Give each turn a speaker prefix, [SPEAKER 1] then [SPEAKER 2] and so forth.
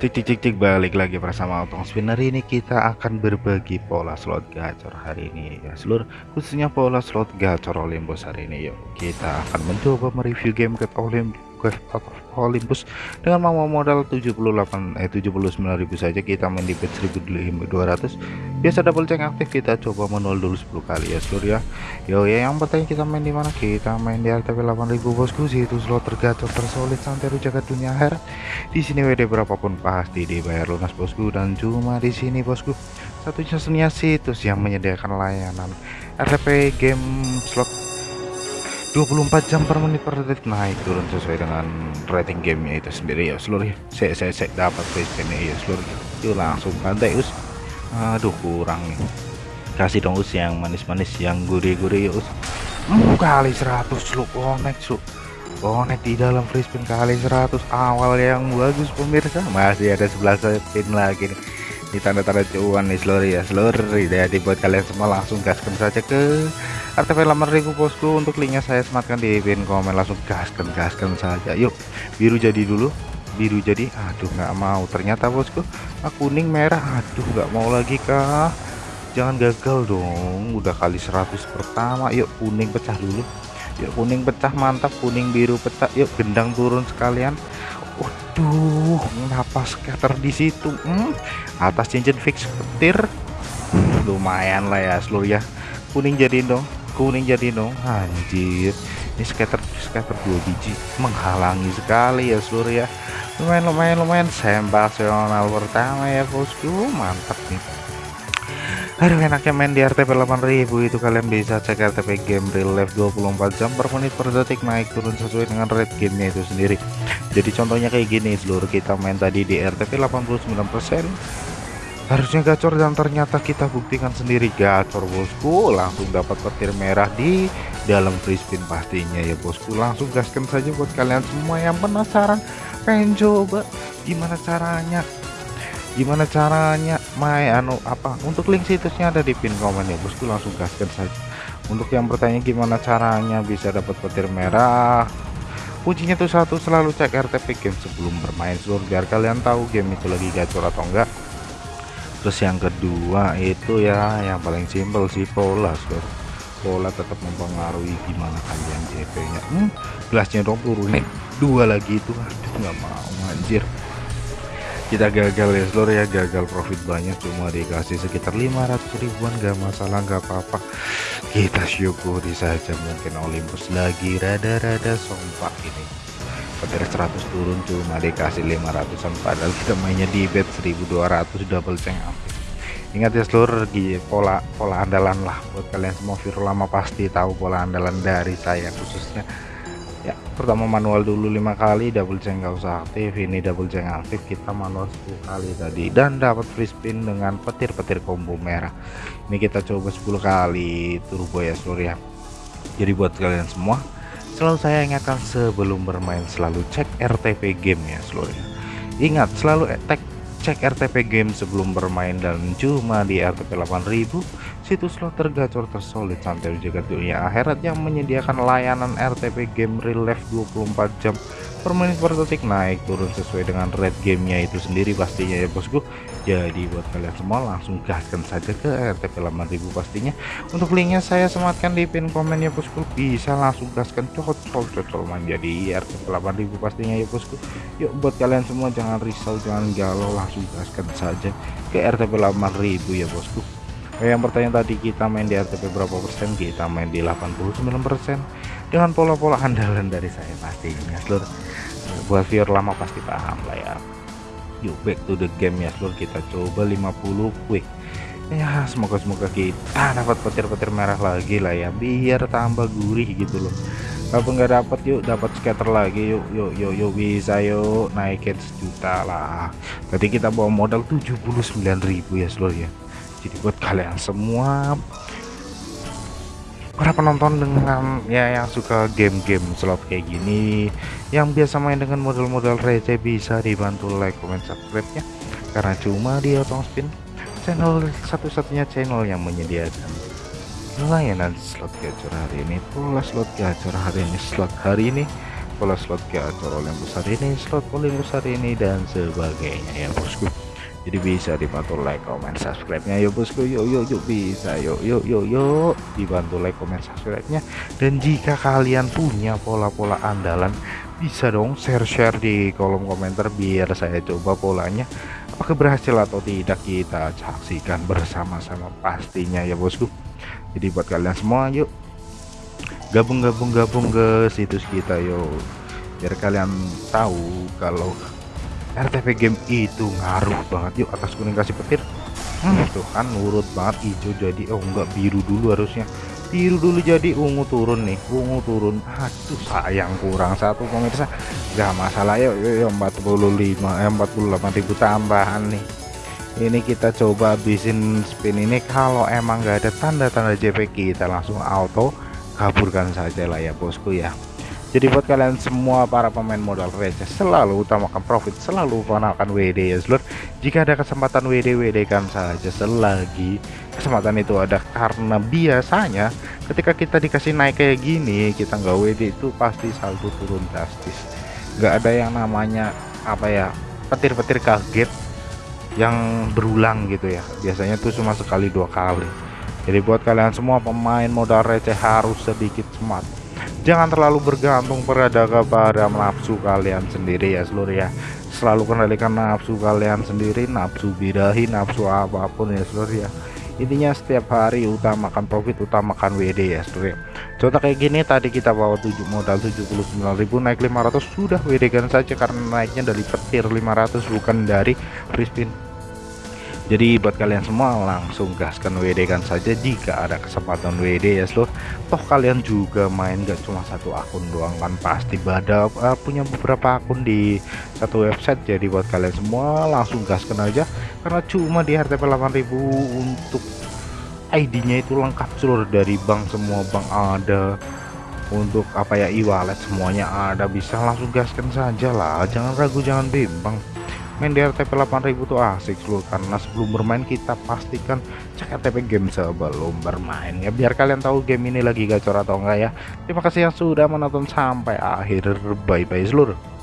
[SPEAKER 1] Cik cik balik lagi bersama Otong Spinner ini kita akan berbagi pola slot gacor hari ini ya. Seluruh khususnya pola slot gacor Olympus hari ini yuk. Kita akan mencoba mereview game ke Olympus Olympus dengan mau modal 78 eh 79.000 saja. Kita main di bet 1200 biasa double check aktif kita coba menol dulu 10 kali ya seluruh ya yo ya yang bertanya kita main di mana? Kita main di RTP 8000 bosku. Sih itu slot tergacor tersolid santai jaga dunia akhirat. Di sini WD berapapun pasti dibayar lunas bosku. Dan cuma di sini bosku. Satunya situs yang menyediakan layanan RTP game slot 24 jam per menit per detik. Naik turun sesuai dengan rating gamenya itu sendiri ya seluruh saya saya saya dapat spin ya seluruh yuk langsung pantai us. Aduh kurang nih. Kasih dong us yang manis-manis yang gurih-gurih us. Hmm, kali 100 lu connect su. Connect di dalam free spin kali 100 awal yang bagus pemirsa. Masih ada 11 spin lagi nih. Di tanda-tanda cuan nih seluruh ya seluruh. Jadi buat kalian semua langsung gaskan saja ke RTP 8000 bosku untuk linknya saya sematkan di pin komen. Langsung gaskan gaskan saja. Yuk biru jadi dulu. Biru jadi aduh nggak mau ternyata bosku. Ah, kuning merah. Aduh nggak mau lagi kah jangan gagal dong. Udah kali 100 pertama. Yuk kuning pecah dulu. Yuk kuning pecah mantap. Kuning biru pecah. Yuk gendang turun sekalian. Waduh kenapa scatter di situ? Hmm, atas cincin fix petir. Lumayan lah ya seluruh ya. Kuning jadi dong kuning jadi dong anjir. Ini skater skater dua biji menghalangi sekali ya seluruh ya. Lumayan lumayan lumayan. Sensasional pertama ya bosku. Mantap nih. Aduh enaknya main di RTP 8000 itu kalian bisa cek RTP game real life 24 jam per menit per detik. Naik turun sesuai dengan rate gamenya itu sendiri. Jadi contohnya kayak gini seluruh kita main tadi di RTP 89% harusnya gacor dan ternyata kita buktikan sendiri gacor bosku. Langsung dapat petir merah di dalam free pastinya ya bosku. Langsung gaskan saja buat kalian semua yang penasaran. Pengen coba? Gimana caranya? Gimana caranya? Main anu apa? Untuk link situsnya ada di pin komen ya bosku. Langsung gaskan saja. Untuk yang bertanya gimana caranya bisa dapat petir merah? Kuncinya tuh satu selalu cek RTP game sebelum bermain. Seluruh biar kalian tahu game itu lagi gacor atau enggak terus yang kedua itu ya yang paling simpel sih pola sur. Pola tetap mempengaruhi gimana kalian JP nya hmm, gelasnya dong turunin dua lagi itu aduh nggak mau anjir. Kita gagal ya seluruh ya. Gagal profit banyak cuma dikasih sekitar 500 ribuan gak masalah gak apa-apa. Kita syukuri saja mungkin Olympus lagi rada-rada sompak ini petir 100 turun cuma dikasih 500an padahal kita mainnya di bet 1200 double ceng hampir ingat ya seluruh pola pola andalan lah buat kalian semua. Viral lama pasti tahu pola andalan dari saya khususnya. Ya pertama manual dulu lima kali double ceng nggak usah aktif. Ini double ceng aktif kita manual 10 kali tadi. Dan dapat free spin dengan petir-petir combo merah. Ini kita coba 10 kali turbo ya seluruh ya. Jadi buat kalian semua Selalu saya ingatkan sebelum bermain selalu cek RTP game ya seluruhnya. Ingat selalu cek cek RTP game sebelum bermain dan cuma di RTP 8000 situs slot tergacor tersolid sampai jaga dunia akhirat yang menyediakan layanan RTP game real life 24 jam per menit per detik naik turun sesuai dengan rate gamenya itu sendiri pastinya ya bosku jadi buat kalian semua langsung gaskan saja ke RTP 8000 pastinya. Untuk linknya saya sematkan di pin komen ya bosku. Bisa langsung gaskan cocol cocol menjadi RTP 8000 pastinya ya bosku. Yuk buat kalian semua jangan risau jangan galau langsung gaskan saja ke RTP 8000 ya bosku. Yang bertanya tadi kita main di RTP berapa persen? Kita main di 89 persen. Dengan pola-pola andalan dari saya pastinya seluruh buat viewer lama pasti paham lah ya yuk back to the game ya seluruh kita coba 50 quick ya semoga semoga kita dapat petir-petir merah lagi lah ya biar tambah gurih gitu loh. Kalau nggak dapat yuk dapat scatter lagi yuk yuk yuk yuk bisa yuk naikin sejuta lah. Tadi kita bawa modal 79.000 ya seluruh ya. Jadi buat kalian semua para penonton dengan ya yang suka game-game slot kayak gini yang biasa main dengan model-model receh bisa dibantu like comment subscribe nya karena cuma di Otong Spin channel satu-satunya channel yang menyediakan layanan slot gacor hari ini. Pola slot gacor hari ini slot hari ini pola slot gacor yang besar ini slot paling besar ini dan sebagainya ya bosku jadi bisa dibantu like comment subscribe nya yuk bosku yuk yuk yuk bisa. Yuk yuk yuk yuk dibantu like comment subscribe nya dan jika kalian punya pola-pola andalan bisa dong share-share di kolom komentar biar saya coba polanya apakah berhasil atau tidak kita saksikan bersama-sama pastinya ya bosku. Jadi buat kalian semua yuk. Gabung-gabung gabung ke situs kita yuk. Biar kalian tahu kalau RTP game itu ngaruh banget. Yuk atas kuning kasih petir. Hmm, tuh kan nurut banget. Hijau jadi oh enggak biru dulu harusnya. Biru dulu jadi ungu turun nih. Ungu turun. Aduh sayang kurang satu pemirsa. Gak masalah. Yuk yuk, yuk 45 eh, 48 ribu tambahan nih. Ini kita coba habisin spin ini. Kalau emang gak ada tanda-tanda JP kita langsung auto kaburkan saja lah ya bosku ya jadi buat kalian semua para pemain modal receh selalu utamakan profit, selalu utamakan WD ya seluruh. Jika ada kesempatan WD WD kan saja selagi kesempatan itu ada karena biasanya ketika kita dikasih naik kayak gini kita nggak WD itu pasti saldo turun drastis. Nggak ada yang namanya apa ya petir-petir kaget yang berulang gitu ya. Biasanya tuh cuma sekali dua kali. Jadi buat kalian semua pemain modal receh harus sedikit smart jangan terlalu bergantung pada kepada nafsu kalian sendiri ya seluruh ya. Selalu kendalikan nafsu kalian sendiri nafsu birahi nafsu apa pun ya seluruh ya. Intinya setiap hari utamakan profit utamakan WD ya seluruh ya. Contoh kayak gini tadi kita bawa 7 modal 79.000 naik 500 sudah WD kan saja karena naiknya dari petir 500 bukan dari free jadi buat kalian semua langsung gaskan WD kan saja jika ada kesempatan WD ya seluruh toh kalian juga main gak cuma satu akun doang kan? Pasti pada uh, punya beberapa akun di satu website. Jadi buat kalian semua langsung gaskan aja. Karena cuma di RTP 8000 untuk ID-nya itu lengkap seluruh dari bank semua bank ada. Untuk apa ya e-wallet semuanya ada. Bisa langsung gaskan saja lah. Jangan ragu jangan bimbang main di RTP 8000 tuh asik loh karena sebelum bermain kita pastikan cek RTP game sebelum bermain ya. Biar kalian tahu game ini lagi gacor atau enggak ya. Terima kasih yang sudah menonton sampai akhir. Bye bye seluruh